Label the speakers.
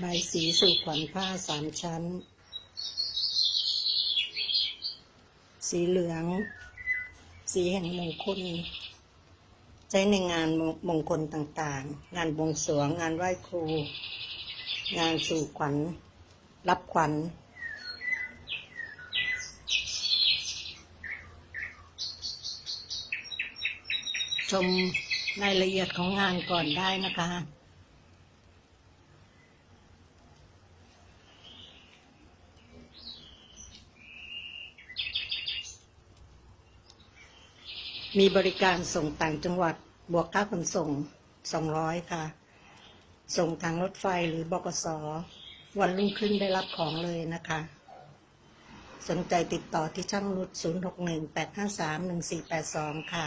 Speaker 1: ใบสีสู่ขวัญผ้าสามชั้น สีเหลือง สีแห่งมงคล ใช้ในงานมงมงคลต่างๆ งานบวงสรวง งานไหว้ครู งานสู่ขวัญ รับขวัญ ชมรายละเอียดของงานก่อนได้นะคะ มีบริการส่งต่างจังหวัดบวกค่าขนส่ง 200 ค่ะ ส่งทางรถไฟหรือบกสวันรุ่งขึ้นได้รับของเลยนะคะ สนใจติดต่อที่ช่างนุช061 853 1482 ค่ะ